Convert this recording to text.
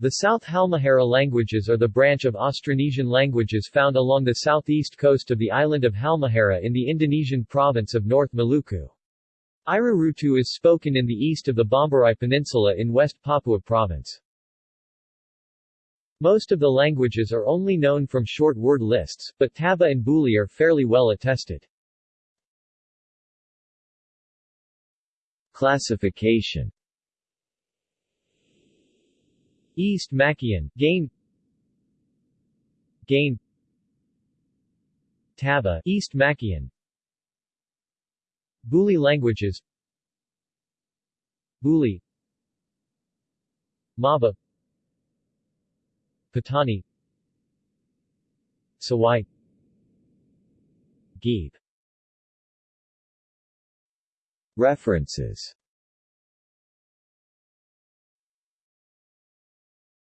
The South Halmahera languages are the branch of Austronesian languages found along the southeast coast of the island of Halmahera in the Indonesian province of North Maluku. Irarutu is spoken in the east of the Bomberai Peninsula in West Papua Province. Most of the languages are only known from short word lists, but Taba and Buli are fairly well attested. Classification East Makian, Gane Gane Taba, East Makian. Buli languages. Buli Maba Patani Sawai Gebe References